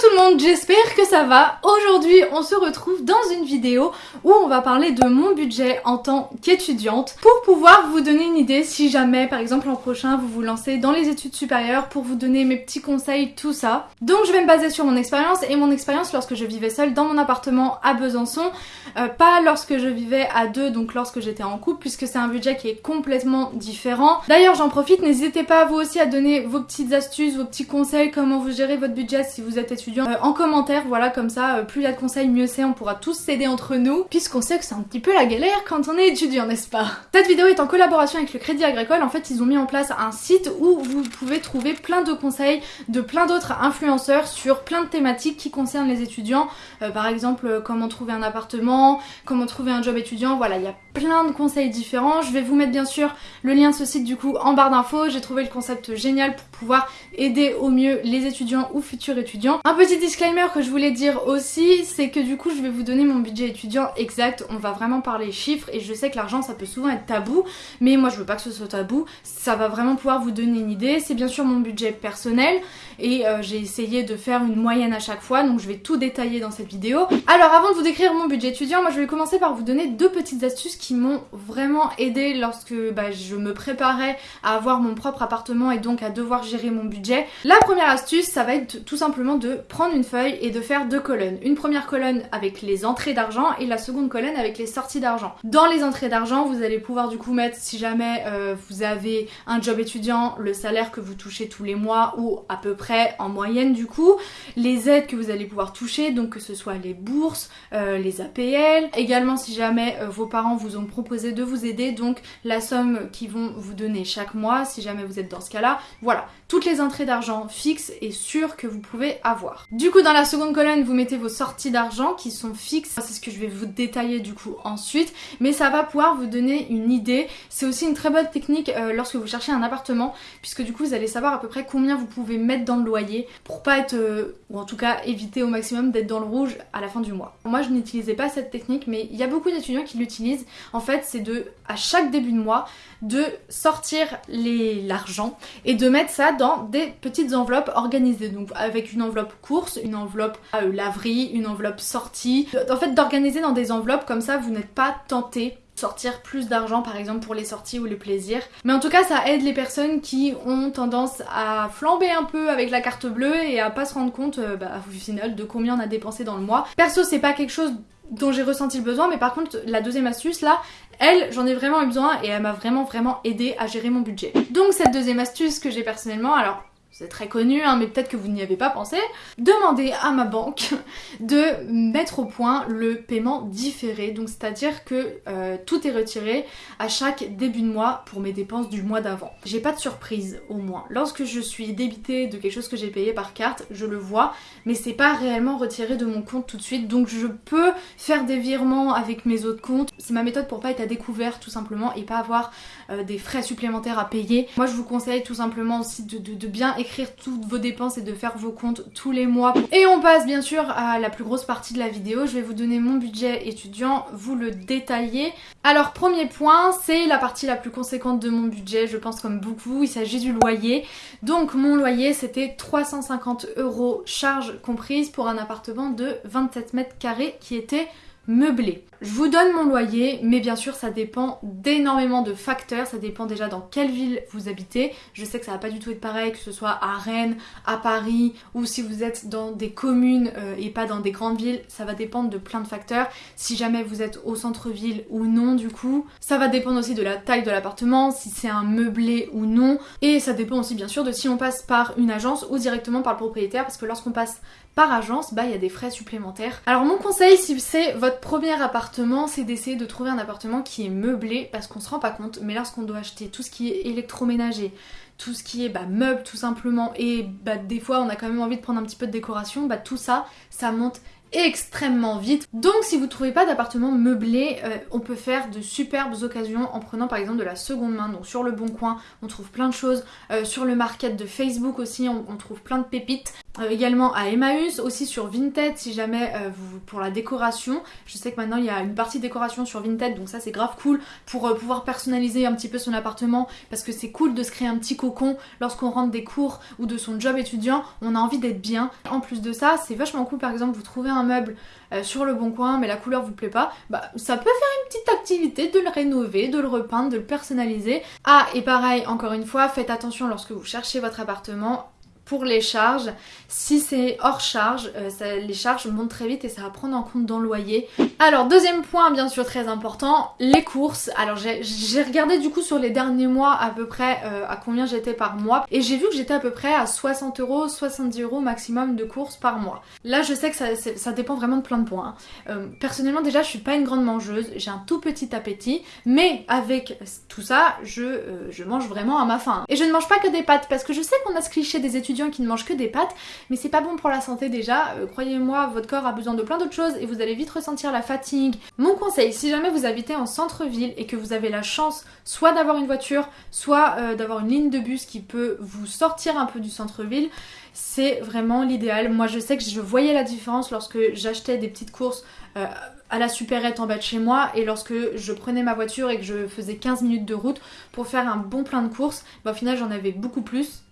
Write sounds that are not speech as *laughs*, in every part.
tout le monde, j'espère que ça va. Aujourd'hui, on se retrouve dans une vidéo où on va parler de mon budget en tant qu'étudiante pour pouvoir vous donner une idée si jamais, par exemple, l'an prochain, vous vous lancez dans les études supérieures pour vous donner mes petits conseils, tout ça. Donc, je vais me baser sur mon expérience et mon expérience lorsque je vivais seule dans mon appartement à Besançon, euh, pas lorsque je vivais à deux, donc lorsque j'étais en couple, puisque c'est un budget qui est complètement différent. D'ailleurs, j'en profite, n'hésitez pas vous aussi à donner vos petites astuces, vos petits conseils, comment vous gérez votre budget si vous êtes étudiant euh, en commentaire, voilà, comme ça, euh, plus il y a de conseils, mieux c'est, on pourra tous s'aider entre nous, puisqu'on sait que c'est un petit peu la galère quand on est étudiant, n'est-ce pas? Cette vidéo est en collaboration avec le Crédit Agricole, en fait ils ont mis en place un site où vous pouvez trouver plein de conseils de plein d'autres influenceurs sur plein de thématiques qui concernent les étudiants, euh, par exemple comment trouver un appartement, comment trouver un job étudiant, voilà, il y a plein de conseils différents, je vais vous mettre bien sûr le lien de ce site du coup en barre d'infos, j'ai trouvé le concept génial pour pouvoir aider au mieux les étudiants ou futurs étudiants. Petit disclaimer que je voulais dire aussi, c'est que du coup je vais vous donner mon budget étudiant exact, on va vraiment parler chiffres et je sais que l'argent ça peut souvent être tabou, mais moi je veux pas que ce soit tabou, ça va vraiment pouvoir vous donner une idée, c'est bien sûr mon budget personnel et euh, j'ai essayé de faire une moyenne à chaque fois, donc je vais tout détailler dans cette vidéo. Alors avant de vous décrire mon budget étudiant, moi je vais commencer par vous donner deux petites astuces qui m'ont vraiment aidé lorsque bah, je me préparais à avoir mon propre appartement et donc à devoir gérer mon budget. La première astuce, ça va être tout simplement de prendre une feuille et de faire deux colonnes. Une première colonne avec les entrées d'argent et la seconde colonne avec les sorties d'argent. Dans les entrées d'argent, vous allez pouvoir du coup mettre si jamais euh, vous avez un job étudiant, le salaire que vous touchez tous les mois ou à peu près en moyenne du coup, les aides que vous allez pouvoir toucher, donc que ce soit les bourses, euh, les APL, également si jamais euh, vos parents vous ont proposé de vous aider, donc la somme qu'ils vont vous donner chaque mois si jamais vous êtes dans ce cas-là. Voilà, toutes les entrées d'argent fixes et sûres que vous pouvez avoir. Du coup, dans la seconde colonne, vous mettez vos sorties d'argent qui sont fixes. C'est ce que je vais vous détailler du coup ensuite, mais ça va pouvoir vous donner une idée. C'est aussi une très bonne technique euh, lorsque vous cherchez un appartement, puisque du coup, vous allez savoir à peu près combien vous pouvez mettre dans le loyer pour pas être, euh, ou en tout cas éviter au maximum d'être dans le rouge à la fin du mois. Moi, je n'utilisais pas cette technique, mais il y a beaucoup d'étudiants qui l'utilisent. En fait, c'est de, à chaque début de mois, de sortir l'argent et de mettre ça dans des petites enveloppes organisées. Donc avec une enveloppe course, une enveloppe euh, laverie, une enveloppe sortie. En fait d'organiser dans des enveloppes comme ça vous n'êtes pas tenté sortir plus d'argent par exemple pour les sorties ou les plaisirs. Mais en tout cas ça aide les personnes qui ont tendance à flamber un peu avec la carte bleue et à pas se rendre compte euh, bah, final de combien on a dépensé dans le mois. Perso c'est pas quelque chose dont j'ai ressenti le besoin mais par contre la deuxième astuce là elle j'en ai vraiment eu besoin et elle m'a vraiment vraiment aidé à gérer mon budget. Donc cette deuxième astuce que j'ai personnellement alors c'est très connu, hein, mais peut-être que vous n'y avez pas pensé, demander à ma banque *laughs* de mettre au point le paiement différé. Donc c'est-à-dire que euh, tout est retiré à chaque début de mois pour mes dépenses du mois d'avant. J'ai pas de surprise au moins. Lorsque je suis débité de quelque chose que j'ai payé par carte, je le vois, mais c'est pas réellement retiré de mon compte tout de suite. Donc je peux faire des virements avec mes autres comptes. C'est ma méthode pour pas être à découvert tout simplement et pas avoir euh, des frais supplémentaires à payer. Moi je vous conseille tout simplement aussi de bien écrire toutes vos dépenses et de faire vos comptes tous les mois. Et on passe bien sûr à la plus grosse partie de la vidéo. Je vais vous donner mon budget étudiant, vous le détailler. Alors premier point, c'est la partie la plus conséquente de mon budget, je pense comme beaucoup, il s'agit du loyer. Donc mon loyer c'était 350 euros charges comprises pour un appartement de 27 mètres carrés qui était meublé. Je vous donne mon loyer, mais bien sûr ça dépend d'énormément de facteurs, ça dépend déjà dans quelle ville vous habitez. Je sais que ça va pas du tout être pareil, que ce soit à Rennes, à Paris, ou si vous êtes dans des communes euh, et pas dans des grandes villes, ça va dépendre de plein de facteurs. Si jamais vous êtes au centre-ville ou non du coup, ça va dépendre aussi de la taille de l'appartement, si c'est un meublé ou non, et ça dépend aussi bien sûr de si on passe par une agence ou directement par le propriétaire, parce que lorsqu'on passe par agence, bah il y a des frais supplémentaires. Alors mon conseil si c'est votre premier appartement, c'est d'essayer de trouver un appartement qui est meublé parce qu'on se rend pas compte, mais lorsqu'on doit acheter tout ce qui est électroménager, tout ce qui est bah, meuble tout simplement et bah, des fois on a quand même envie de prendre un petit peu de décoration, bah tout ça, ça monte extrêmement vite. Donc si vous trouvez pas d'appartement meublé, euh, on peut faire de superbes occasions en prenant par exemple de la seconde main. Donc sur le Bon Coin, on trouve plein de choses. Euh, sur le market de Facebook aussi, on, trouve plein de pépites. Euh, également à Emmaüs, aussi sur Vinted si jamais vous pour la décoration. Je sais que maintenant il y a une partie décoration sur Vinted, donc ça c'est grave cool pour pouvoir personnaliser un petit peu son appartement parce que c'est cool de se créer un petit cocon lorsqu'on rentre des cours ou de son job étudiant. On a envie d'être bien. En plus de ça, c'est vachement cool par exemple vous trouvez un meuble euh, sur le bon coin mais la couleur vous plaît pas, bah ça peut faire une petite activité de le rénover, de le repeindre, de le personnaliser. Ah et pareil, encore une fois, faites attention lorsque vous cherchez votre appartement pour les charges. Si c'est hors charge, euh, les charges montent très vite et ça va prendre en compte dans le loyer. Alors deuxième point bien sûr très important, les courses. Alors j'ai regardé du coup sur les derniers mois à peu près euh, à combien j'étais par mois et j'ai vu que j'étais à peu près à 60 euros, 70 euros maximum de courses par mois. Là je sais que ça, dépend vraiment de plein de points. Hein. Euh, personnellement déjà je suis pas une grande mangeuse, j'ai un tout petit appétit, mais avec tout ça je, je mange vraiment à ma faim. Et je ne mange pas que des pâtes parce que je sais qu'on a ce cliché des étudiants qui ne mangent que des pâtes, mais c'est pas bon pour la santé déjà. Euh, croyez-moi, votre corps a besoin de plein d'autres choses et vous allez vite ressentir la fatigue. Mon conseil, si jamais vous habitez en centre-ville et que vous avez la chance soit d'avoir une voiture, soit euh, d'avoir une ligne de bus qui peut vous sortir un peu du centre-ville, c'est vraiment l'idéal. Moi je sais que je voyais la différence lorsque j'achetais des petites courses euh, à la supérette en bas de chez moi et lorsque je prenais ma voiture et que je faisais 15 minutes de route pour faire un bon plein de courses, bah, au final j'en avais beaucoup plus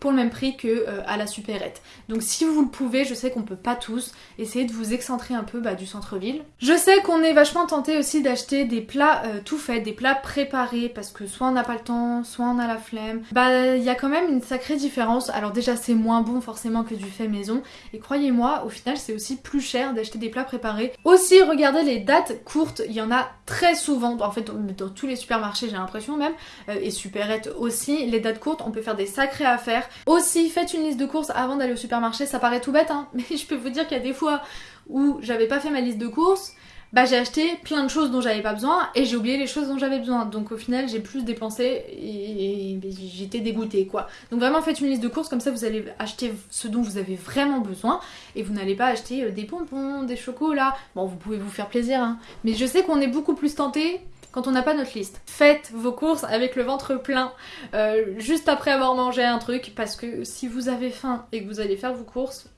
pour le même prix que euh, à la supérette. Donc si vous le pouvez, je sais qu'on peut pas tous, essayer de vous excentrer un peu bah, du centre-ville. Je sais qu'on est vachement tenté aussi d'acheter des plats euh, tout faits, des plats préparés, parce que soit on n'a pas le temps, soit on a la flemme. Bah il y a quand même une sacrée différence. Alors déjà c'est moins bon forcément que du fait maison, et croyez-moi, au final c'est aussi plus cher d'acheter des plats préparés. Aussi regardez les dates courtes, il y en a très souvent, en fait dans tous les supermarchés j'ai l'impression même, euh, et supérettes aussi, les dates courtes on peut faire des sacrées affaires. Aussi, faites une liste de courses avant d'aller au supermarché, ça paraît tout bête, hein, *laughs* mais je peux vous dire qu'il y a des fois où j'avais pas fait ma liste de courses, bah j'ai acheté plein de choses dont j'avais pas besoin et j'ai oublié les choses dont j'avais besoin. Donc au final j'ai plus dépensé et, j'étais dégoûtée quoi. Donc vraiment faites une liste de courses comme ça vous allez acheter ce dont vous avez vraiment besoin et vous n'allez pas acheter euh, des pompons, des chocolats. Bon vous pouvez vous faire plaisir hein. Mais je sais qu'on est beaucoup plus tenté quand on n'a pas notre liste. Faites vos courses avec le ventre plein, euh, juste après avoir mangé un truc, parce que si vous avez faim et que vous allez faire vos courses,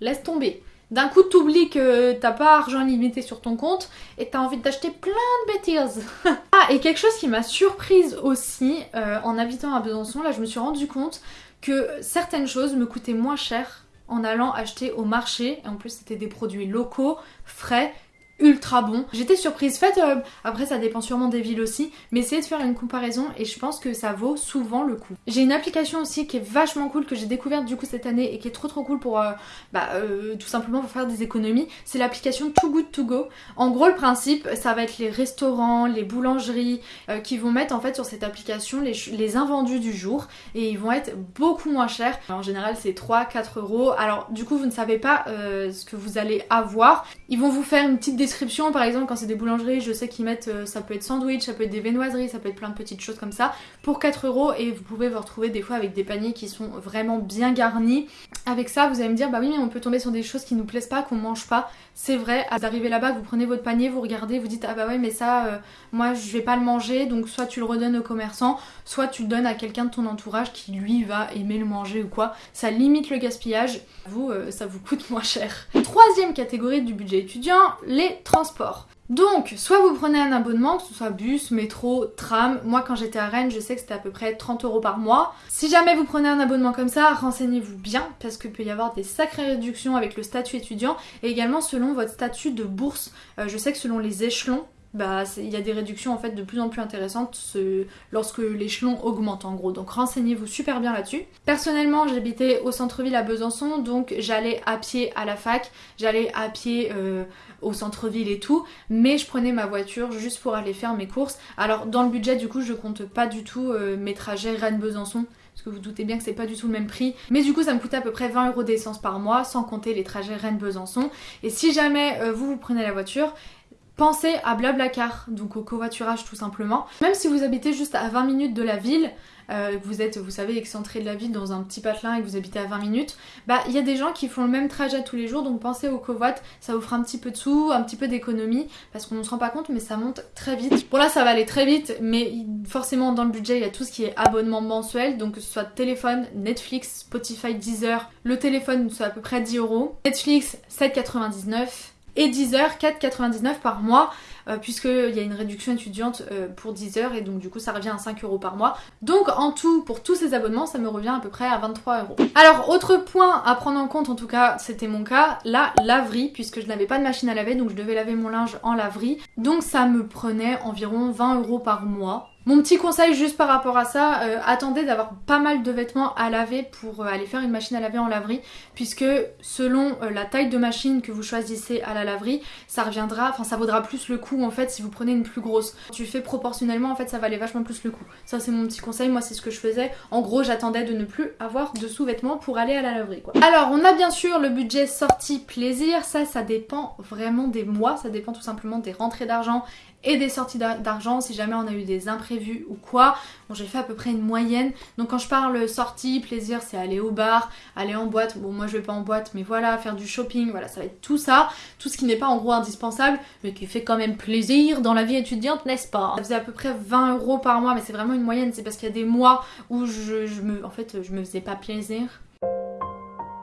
laisse tomber. D'un coup, t'oublies que t'as pas argent limité sur ton compte et t'as envie d'acheter plein de bêtises. *laughs* ah, et quelque chose qui m'a surprise aussi euh, en habitant à Besançon, là je me suis rendu compte que certaines choses me coûtaient moins cher en allant acheter au marché. Et en plus, c'était des produits locaux, frais, ultra bon. J'étais surprise. Faites, euh, après ça dépend sûrement des villes aussi, mais essayez de faire une comparaison et je pense que ça vaut souvent le coup. J'ai une application aussi qui est vachement cool que j'ai découverte du coup cette année et qui est trop trop cool pour euh, bah, euh, tout simplement pour faire des économies. C'est l'application Too Good To Go. En gros le principe ça va être les restaurants, les boulangeries qui vont mettre en fait sur cette application les, invendus du jour et ils vont être beaucoup moins chers. En général c'est 3-4 euros. Alors du coup vous ne savez pas ce que vous allez avoir. Ils vont vous faire une petite description par exemple, quand c'est des boulangeries, je sais qu'ils mettent, euh, ça peut être sandwich, ça peut être des viennoiseries, ça peut être plein de petites choses comme ça, pour 4 euros et vous pouvez vous retrouver des fois avec des paniers qui sont vraiment bien garnis. Avec ça, vous allez me dire, bah oui, mais on peut tomber sur des choses qui nous plaisent pas, qu'on mange pas. C'est vrai, vous arrivez là-bas, vous prenez votre panier, vous regardez, vous dites, ah bah ouais, mais ça, euh, moi je vais pas le manger, donc soit tu le redonnes au commerçant, soit tu le donnes à quelqu'un de ton entourage qui lui va aimer le manger ou quoi. Ça limite le gaspillage, vous, euh, ça vous coûte *laughs* moins cher. Troisième catégorie du budget étudiant, les transport. Donc, soit vous prenez un abonnement, que ce soit bus, métro, tram. Moi, quand j'étais à Rennes, je sais que c'était à peu près 30 euros par mois. Si jamais vous prenez un abonnement comme ça, renseignez-vous bien parce qu'il peut y avoir des sacrées réductions avec le statut étudiant et également selon votre statut de bourse. Euh, je sais que selon les échelons, bah, il y a des réductions en fait de plus en plus intéressantes lorsque l'échelon augmente en gros. Donc renseignez-vous super bien là-dessus. Personnellement, j'habitais au centre-ville à Besançon, donc j'allais à pied à la fac, j'allais à pied euh, au centre-ville et tout, mais je prenais ma voiture juste pour aller faire mes courses. Alors dans le budget, du coup, je compte pas du tout euh, mes trajets Rennes-Besançon parce que vous doutez bien que c'est pas du tout le même prix. Mais du coup, ça me coûtait à peu près 20 euros d'essence par mois, sans compter les trajets Rennes-Besançon. Et si jamais euh, vous vous prenez la voiture, pensez à Blablacar, donc au covoiturage tout simplement. Même si vous habitez juste à 20 minutes de la ville, euh, vous êtes, vous savez, excentré de la ville dans un petit patelin et que vous habitez à 20 minutes, bah il y a des gens qui font le même trajet tous les jours, donc pensez au covoit, ça vous fera un petit peu de sous, un petit peu d'économie, parce qu'on ne se rend pas compte, mais ça monte très vite. Bon là ça va aller très vite, mais forcément dans le budget il y a tout ce qui est abonnement mensuel, donc que ce soit téléphone, Netflix, Spotify, Deezer, le téléphone c'est à peu près 10 euros, Netflix 7,99 et Deezer 4,99 par mois. Euh, puisqu'il y a une réduction étudiante euh, pour 10 heures et donc du coup ça revient à 5 euros par mois. Donc en tout, pour tous ces abonnements, ça me revient à peu près à 23 euros. Alors autre point à prendre en compte, en tout cas c'était mon cas, la laverie, puisque je n'avais pas de machine à laver, donc je devais laver mon linge en laverie. Donc ça me prenait environ 20 euros par mois. Mon petit conseil juste par rapport à ça, euh, attendez d'avoir pas mal de vêtements à laver pour aller faire une machine à laver en laverie puisque selon la taille de machine que vous choisissez à la laverie, ça reviendra, enfin ça vaudra plus le coup en fait si vous prenez une plus grosse. Tu fais proportionnellement en fait ça valait vachement plus le coup. Ça c'est mon petit conseil, moi c'est ce que je faisais. En gros j'attendais de ne plus avoir de sous-vêtements pour aller à la laverie. Alors on a bien sûr le budget sortie plaisir, ça ça dépend vraiment des mois, ça dépend tout simplement des rentrées d'argent et des sorties d'argent si jamais on a eu des imprévus ou quoi. Bon j'ai fait à peu près une moyenne. Donc quand je parle sortie, plaisir, c'est aller au bar, aller en boîte. Bon moi je vais pas en boîte mais voilà, faire du shopping, voilà ça va être tout ça. Tout ce qui n'est pas en gros indispensable mais qui fait quand même plaisir dans la vie étudiante n'est-ce pas? Ça faisait à peu près 20 euros par mois mais c'est vraiment une moyenne. C'est parce qu'il y a des mois où je, je me, en fait je me faisais pas plaisir.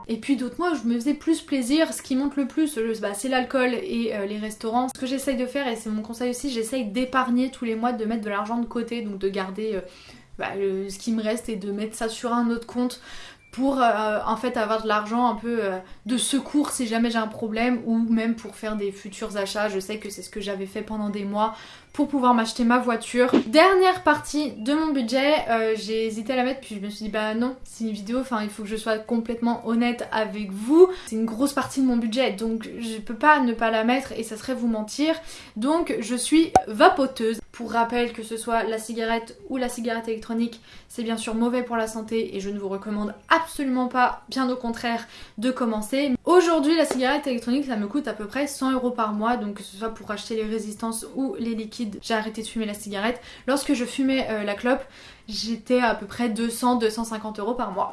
Et puis d'autres mois, je me faisais plus plaisir. Ce qui monte le plus, bah, c'est l'alcool et euh, les restaurants. Ce que j'essaye de faire, et c'est mon conseil aussi, j'essaye d'épargner tous les mois, de mettre de l'argent de côté, donc de garder euh, bah, ce qui me reste et de mettre ça sur un autre compte pour euh, en fait avoir de l'argent un peu de secours si jamais j'ai un problème ou même pour faire des futurs achats. Je sais que c'est ce que j'avais fait pendant des mois pour pouvoir m'acheter ma voiture. Dernière partie de mon budget, euh, j'ai hésité à la mettre puis je me suis dit bah non, c'est une vidéo, enfin il faut que je sois complètement honnête avec vous. C'est une grosse partie de mon budget donc je peux pas ne pas la mettre et ça serait vous mentir. Donc je suis vapoteuse. Pour rappel que ce soit la cigarette ou la cigarette électronique, c'est bien sûr mauvais pour la santé et je ne vous recommande absolument pas, bien au contraire, de commencer. Aujourd'hui la cigarette électronique ça me coûte à peu près 100 euros par mois donc que ce soit pour acheter les résistances ou les liquides j'ai arrêté de fumer la cigarette. Lorsque je fumais euh, la clope, j'étais à peu près 200-250 euros par mois.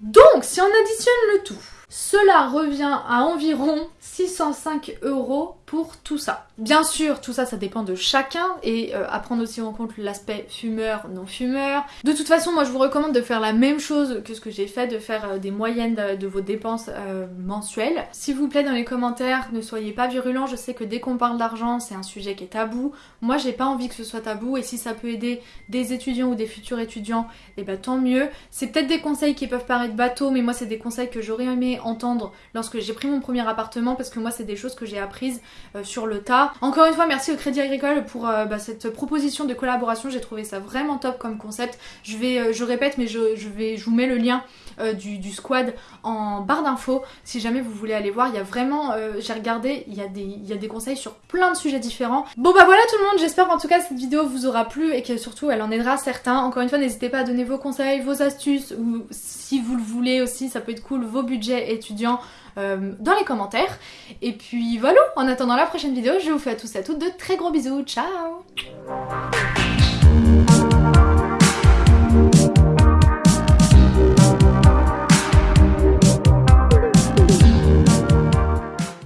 Donc, si on additionne le tout, cela revient à environ 605 euros pour tout ça. Bien sûr, tout ça, ça dépend de chacun et euh, à prendre aussi en compte l'aspect fumeur, non fumeur. De toute façon, moi je vous recommande de faire la même chose que ce que j'ai fait, de faire euh, des moyennes de, vos dépenses euh, mensuelles. S'il vous plaît, dans les commentaires, ne soyez pas virulents. Je sais que dès qu'on parle d'argent, c'est un sujet qui est tabou. Moi, j'ai pas envie que ce soit tabou et si ça peut aider des étudiants ou des futurs étudiants, et eh ben tant mieux. C'est peut-être des conseils qui peuvent paraître bateaux, mais moi c'est des conseils que j'aurais aimé entendre lorsque j'ai pris mon premier appartement parce que moi c'est des choses que j'ai apprises euh, sur le tas. Encore une fois merci au Crédit Agricole pour euh, bah, cette proposition de collaboration, j'ai trouvé ça vraiment top comme concept. Je vais, euh, je répète mais je, vais, je vous mets le lien du, squad en barre d'infos si jamais vous voulez aller voir. Il y a vraiment, j'ai regardé, il y, a des, il y a des conseils sur plein de sujets différents. Bon bah voilà tout le monde, j'espère qu'en tout cas cette vidéo vous aura plu et que surtout elle en aidera certains. Encore une fois n'hésitez pas à donner vos conseils, vos astuces ou si vous le voulez aussi, ça peut être cool, vos budgets étudiants euh, dans les commentaires. Et puis voilà, en attendant la prochaine vidéo, je vous fais à tous et à toutes de très gros bisous. Ciao